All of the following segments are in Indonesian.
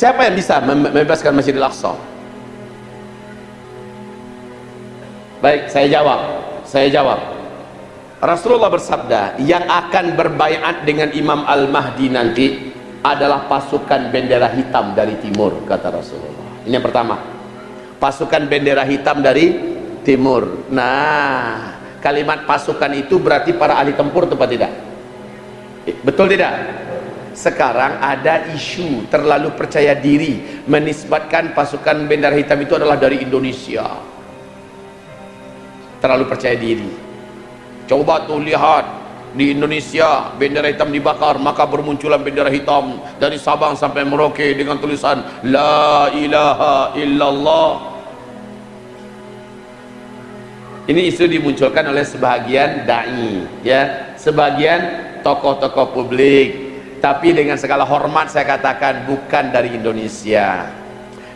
siapa yang bisa membebaskan Masjidil Aqsa? Baik saya jawab. Saya jawab. Rasulullah bersabda yang akan berbaiat dengan Imam Al-Mahdi nanti adalah pasukan bendera hitam dari timur kata Rasulullah. Ini yang pertama. Pasukan bendera hitam dari timur. Nah kalimat pasukan itu berarti para ahli tempur atau tidak? Betul tidak sekarang ada isu terlalu percaya diri. Menisbatkan pasukan bendera hitam itu adalah dari Indonesia. Terlalu percaya diri. Coba tuh lihat di Indonesia bendera hitam dibakar maka bermunculan bendera hitam dari Sabang sampai Merauke dengan tulisan La ilaha illallah. Ini isu dimunculkan oleh sebagian da'i ya. Sebagian tokoh-tokoh publik tapi dengan segala hormat saya katakan bukan dari Indonesia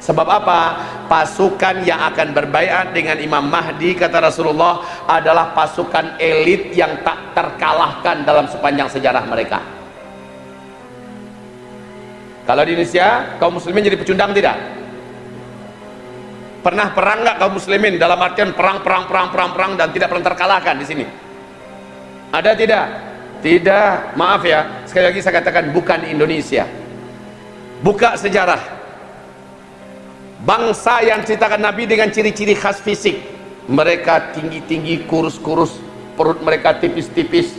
Sebab apa? Pasukan yang akan berbaiat dengan Imam Mahdi kata Rasulullah adalah pasukan elit yang tak terkalahkan dalam sepanjang sejarah mereka. Kalau di Indonesia, kaum muslimin jadi pecundang tidak? Pernah perang nggak kaum muslimin dalam artian perang perang perang perang perang dan tidak pernah terkalahkan di sini? Ada tidak? Tidak. Maaf ya, sekali lagi saya katakan bukan Indonesia. Buka sejarah bangsa yang ceritakan Nabi dengan ciri-ciri khas fisik mereka tinggi-tinggi kurus-kurus perut mereka tipis-tipis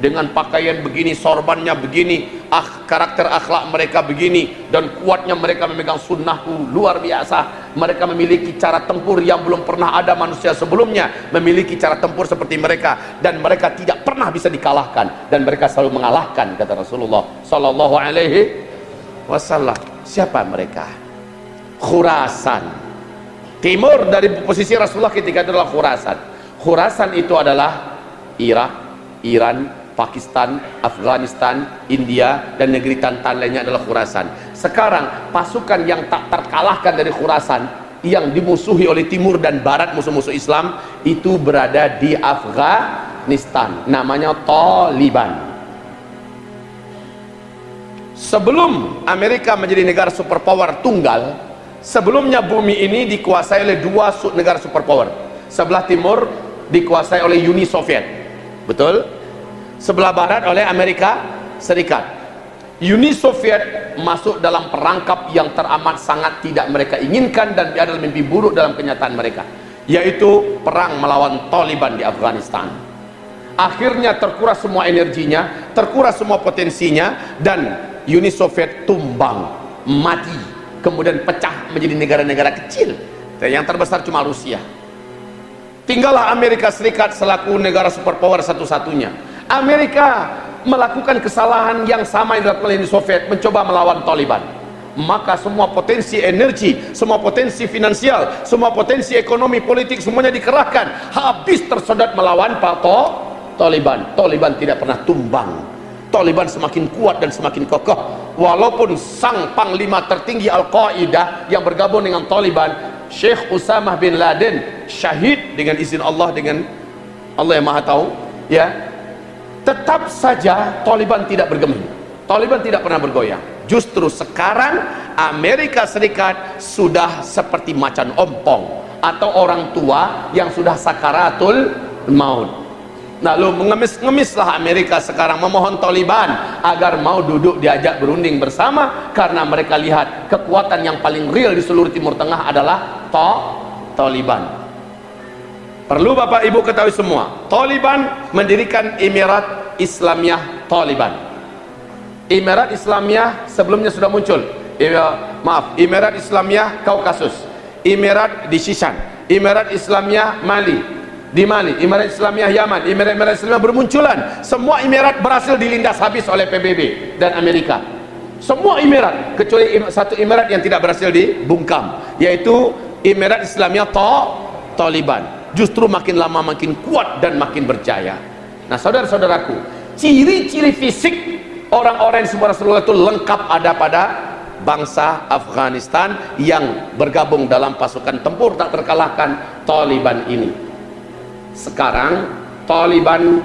dengan pakaian begini sorbannya begini ah, karakter akhlak mereka begini dan kuatnya mereka memegang sunnahku luar biasa mereka memiliki cara tempur yang belum pernah ada manusia sebelumnya memiliki cara tempur seperti mereka dan mereka tidak pernah bisa dikalahkan dan mereka selalu mengalahkan kata Rasulullah sallallahu alaihi wasallam. Siapa mereka? Khurasan. Timur dari posisi Rasulullah ketika itu adalah Khurasan. Khurasan itu adalah Irak, Iran, Pakistan, Afghanistan, India dan negeri tantan lainnya adalah Khurasan sekarang pasukan yang tak terkalahkan dari Khurasan yang dimusuhi oleh timur dan barat musuh-musuh Islam itu berada di Afghanistan. Namanya Taliban. Sebelum Amerika menjadi negara superpower tunggal sebelumnya bumi ini dikuasai oleh dua negara superpower. Sebelah timur dikuasai oleh Uni Soviet. Betul? Sebelah barat oleh Amerika Serikat Uni Soviet masuk dalam perangkap yang teramat sangat tidak mereka inginkan dan adalah mimpi buruk dalam kenyataan mereka yaitu perang melawan Taliban di Afghanistan. Akhirnya terkuras semua energinya terkuras semua potensinya dan Uni Soviet tumbang mati kemudian pecah menjadi negara-negara kecil. Yang terbesar cuma Rusia. Tinggallah Amerika Serikat selaku negara superpower satu-satunya. Amerika melakukan kesalahan yang sama yang dilakukan oleh Soviet mencoba melawan Taliban. Maka semua potensi energi semua potensi finansial semua potensi ekonomi politik semuanya dikerahkan. Habis tersedot melawan Pak Taliban. Taliban tidak pernah tumbang. Taliban semakin kuat dan semakin kokoh. Walaupun sang panglima tertinggi Al-Qaeda yang bergabung dengan Taliban Syekh Usamah bin Laden syahid dengan izin Allah dengan Allah yang maha tahu ya tetap saja Taliban tidak bergeming. Taliban tidak pernah bergoyang. Justru sekarang Amerika Serikat sudah seperti macan ompong atau orang tua yang sudah sakaratul maut. Lalu mengemis-ngemislah Amerika sekarang memohon Taliban agar mau duduk diajak berunding bersama karena mereka lihat kekuatan yang paling real di seluruh Timur Tengah adalah to Taliban perlu Bapak Ibu ketahui semua Taliban mendirikan Emirat Islamiyah Taliban Emirat Islamiyah sebelumnya sudah muncul maaf Emirat Islamiyah Kaukasus Emirat di Shishan Emirat Islamiyah Mali di Mali, Emirat Islamiyah Yaman, Emirat-Emirat Islamiyah bermunculan. Semua emirat berhasil dilindas habis oleh PBB dan Amerika. Semua emirat kecuali satu emirat yang tidak berhasil dibungkam, yaitu Emirat Islamiyah Taliban. Justru makin lama makin kuat dan makin berjaya. Nah, saudara-saudaraku, ciri-ciri fisik orang-orang yang sebuah Rasulullah itu lengkap ada pada bangsa Afghanistan yang bergabung dalam pasukan tempur tak terkalahkan Taliban ini. Sekarang Taliban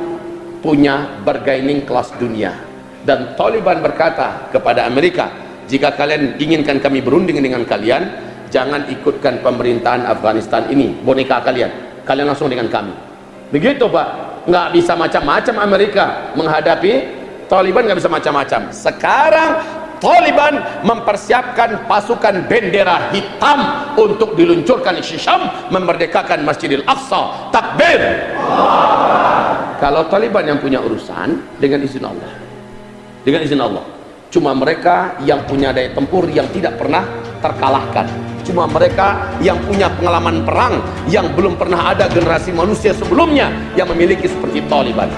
punya bargaining kelas dunia. Dan Taliban berkata kepada Amerika jika kalian inginkan kami berunding dengan kalian jangan ikutkan pemerintahan Afghanistan ini boneka kalian kalian langsung dengan kami. Begitu pak. Nggak bisa macam-macam Amerika menghadapi Taliban nggak bisa macam-macam. Sekarang Taliban mempersiapkan pasukan bendera hitam untuk diluncurkan. Di Syam memerdekakan Masjidil Aqsa. Takbir! Kalau Taliban yang punya urusan dengan izin Allah. Dengan izin Allah. Cuma mereka yang punya daya tempur yang tidak pernah terkalahkan cuma mereka yang punya pengalaman perang yang belum pernah ada generasi manusia sebelumnya yang memiliki seperti Taliban